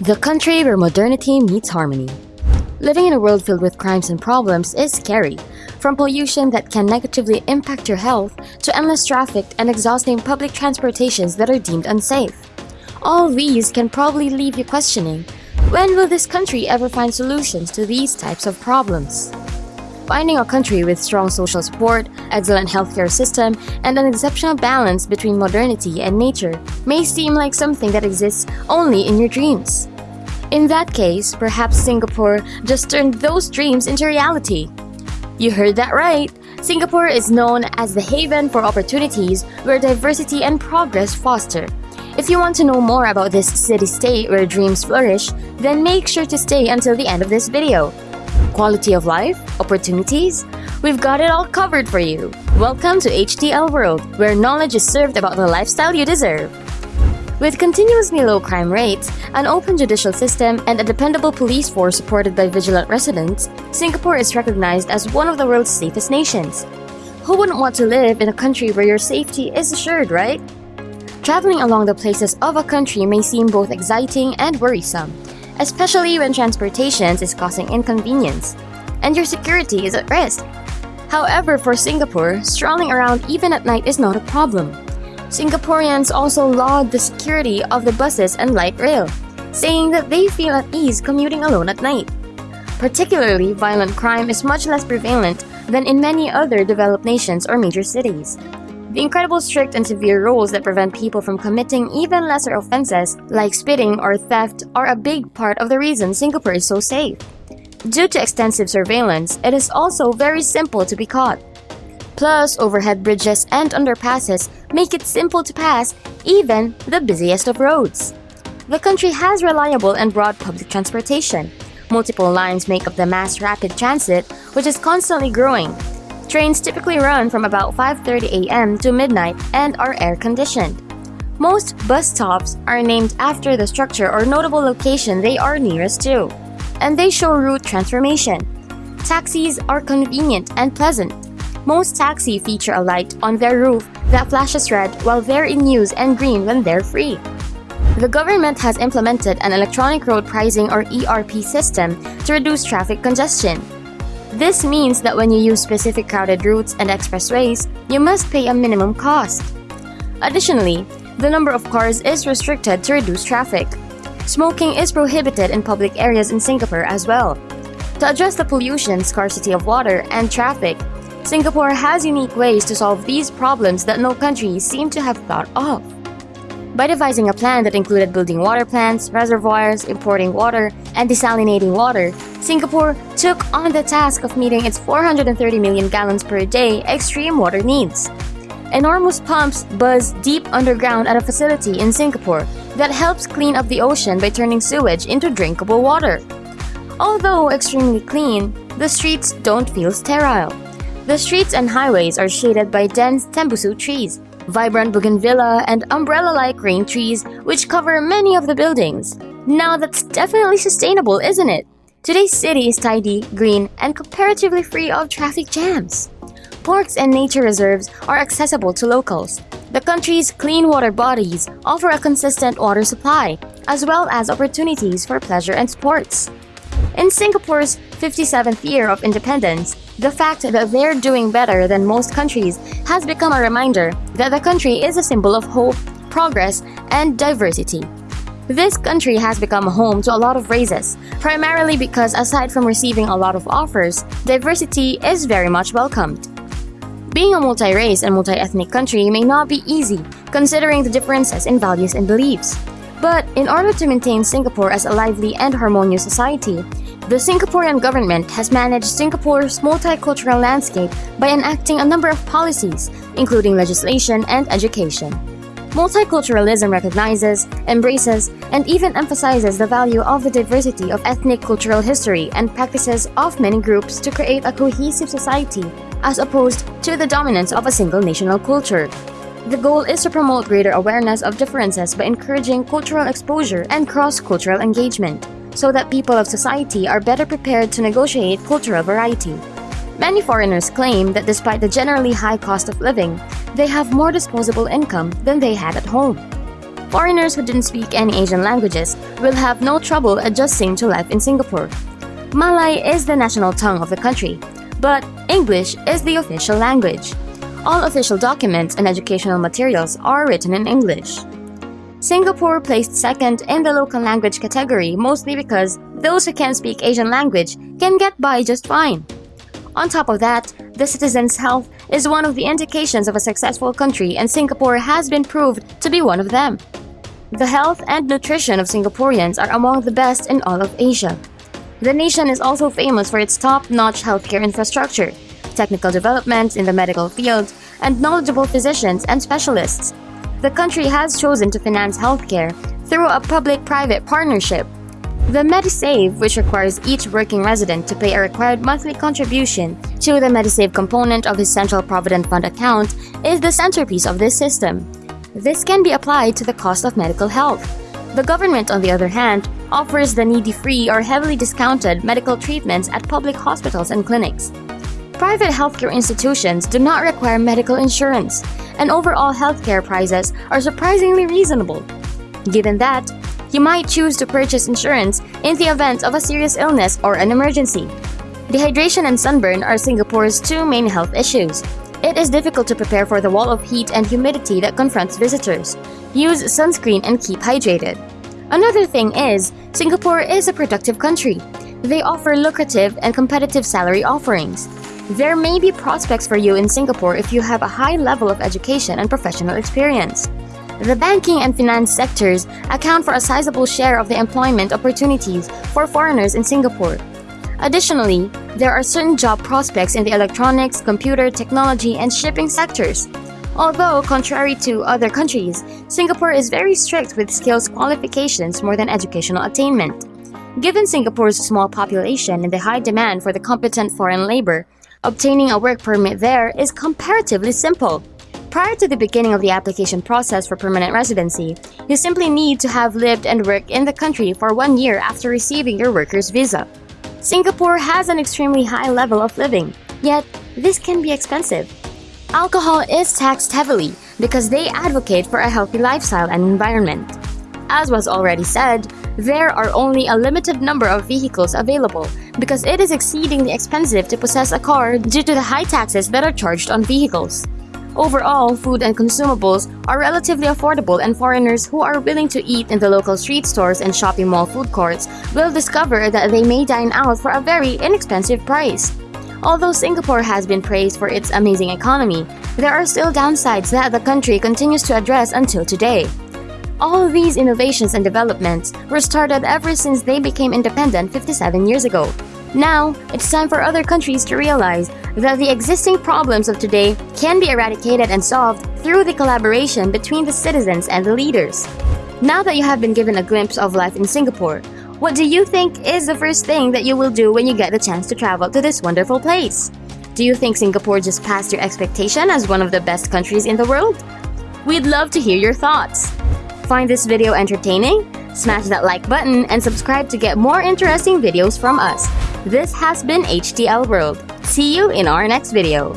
The country where modernity meets harmony. Living in a world filled with crimes and problems is scary. From pollution that can negatively impact your health to endless traffic and exhausting public transportations that are deemed unsafe. All these can probably leave you questioning, when will this country ever find solutions to these types of problems? Finding a country with strong social support, excellent healthcare system, and an exceptional balance between modernity and nature may seem like something that exists only in your dreams. In that case, perhaps Singapore just turned those dreams into reality. You heard that right! Singapore is known as the haven for opportunities where diversity and progress foster. If you want to know more about this city-state where dreams flourish, then make sure to stay until the end of this video quality of life, opportunities, we've got it all covered for you. Welcome to HTL World, where knowledge is served about the lifestyle you deserve. With continuously low crime rates, an open judicial system, and a dependable police force supported by vigilant residents, Singapore is recognized as one of the world's safest nations. Who wouldn't want to live in a country where your safety is assured, right? Traveling along the places of a country may seem both exciting and worrisome, especially when transportation is causing inconvenience and your security is at risk. However, for Singapore, strolling around even at night is not a problem. Singaporeans also laud the security of the buses and light rail, saying that they feel at ease commuting alone at night. Particularly, violent crime is much less prevalent than in many other developed nations or major cities. The incredible strict and severe rules that prevent people from committing even lesser offenses like spitting or theft are a big part of the reason Singapore is so safe. Due to extensive surveillance, it is also very simple to be caught. Plus, overhead bridges and underpasses make it simple to pass even the busiest of roads. The country has reliable and broad public transportation. Multiple lines make up the mass rapid transit, which is constantly growing, Trains typically run from about 5.30 a.m. to midnight and are air-conditioned. Most bus stops are named after the structure or notable location they are nearest to, and they show route transformation. Taxis are convenient and pleasant. Most taxi feature a light on their roof that flashes red while they're in use and green when they're free. The government has implemented an electronic road pricing or ERP system to reduce traffic congestion. This means that when you use specific crowded routes and expressways, you must pay a minimum cost. Additionally, the number of cars is restricted to reduce traffic. Smoking is prohibited in public areas in Singapore as well. To address the pollution, scarcity of water, and traffic, Singapore has unique ways to solve these problems that no country seem to have thought of. By devising a plan that included building water plants, reservoirs, importing water, and desalinating water, Singapore took on the task of meeting its 430 million gallons per day extreme water needs. Enormous pumps buzz deep underground at a facility in Singapore that helps clean up the ocean by turning sewage into drinkable water. Although extremely clean, the streets don't feel sterile. The streets and highways are shaded by dense tembusu trees, vibrant bougainvillea, and umbrella-like green trees which cover many of the buildings. Now that's definitely sustainable, isn't it? Today's city is tidy, green, and comparatively free of traffic jams. Parks and nature reserves are accessible to locals. The country's clean water bodies offer a consistent water supply, as well as opportunities for pleasure and sports. In Singapore's 57th year of independence, the fact that they're doing better than most countries has become a reminder that the country is a symbol of hope, progress, and diversity. This country has become home to a lot of races, primarily because aside from receiving a lot of offers, diversity is very much welcomed. Being a multi-race and multi-ethnic country may not be easy, considering the differences in values and beliefs. But in order to maintain Singapore as a lively and harmonious society, the Singaporean government has managed Singapore's multicultural landscape by enacting a number of policies, including legislation and education. Multiculturalism recognizes, embraces, and even emphasizes the value of the diversity of ethnic cultural history and practices of many groups to create a cohesive society, as opposed to the dominance of a single national culture. The goal is to promote greater awareness of differences by encouraging cultural exposure and cross-cultural engagement so that people of society are better prepared to negotiate cultural variety. Many foreigners claim that despite the generally high cost of living, they have more disposable income than they had at home. foreigners who didn't speak any Asian languages will have no trouble adjusting to life in Singapore. Malay is the national tongue of the country, but English is the official language. All official documents and educational materials are written in English. Singapore placed second in the local language category mostly because those who can speak Asian language can get by just fine. On top of that, the citizens' health is one of the indications of a successful country and Singapore has been proved to be one of them. The health and nutrition of Singaporeans are among the best in all of Asia. The nation is also famous for its top-notch healthcare infrastructure, technical developments in the medical field, and knowledgeable physicians and specialists. The country has chosen to finance healthcare through a public-private partnership. The MediSave, which requires each working resident to pay a required monthly contribution to the MediSave component of his Central Provident Fund account, is the centerpiece of this system. This can be applied to the cost of medical health. The government, on the other hand, offers the needy free or heavily discounted medical treatments at public hospitals and clinics. Private healthcare institutions do not require medical insurance, and overall healthcare prices are surprisingly reasonable. Given that, you might choose to purchase insurance in the event of a serious illness or an emergency. Dehydration and sunburn are Singapore's two main health issues. It is difficult to prepare for the wall of heat and humidity that confronts visitors. Use sunscreen and keep hydrated. Another thing is, Singapore is a productive country. They offer lucrative and competitive salary offerings. There may be prospects for you in Singapore if you have a high level of education and professional experience. The banking and finance sectors account for a sizable share of the employment opportunities for foreigners in Singapore. Additionally, there are certain job prospects in the electronics, computer, technology, and shipping sectors. Although, contrary to other countries, Singapore is very strict with skills qualifications more than educational attainment. Given Singapore's small population and the high demand for the competent foreign labor, obtaining a work permit there is comparatively simple. Prior to the beginning of the application process for permanent residency, you simply need to have lived and worked in the country for one year after receiving your worker's visa. Singapore has an extremely high level of living, yet this can be expensive. Alcohol is taxed heavily because they advocate for a healthy lifestyle and environment. As was already said, there are only a limited number of vehicles available because it is exceedingly expensive to possess a car due to the high taxes that are charged on vehicles. Overall, food and consumables are relatively affordable and foreigners who are willing to eat in the local street stores and shopping mall food courts will discover that they may dine out for a very inexpensive price. Although Singapore has been praised for its amazing economy, there are still downsides that the country continues to address until today. All of these innovations and developments were started ever since they became independent 57 years ago. Now, it's time for other countries to realize that the existing problems of today can be eradicated and solved through the collaboration between the citizens and the leaders. Now that you have been given a glimpse of life in Singapore, what do you think is the first thing that you will do when you get the chance to travel to this wonderful place? Do you think Singapore just passed your expectation as one of the best countries in the world? We'd love to hear your thoughts. Find this video entertaining? Smash that like button and subscribe to get more interesting videos from us. This has been HTL World. See you in our next video.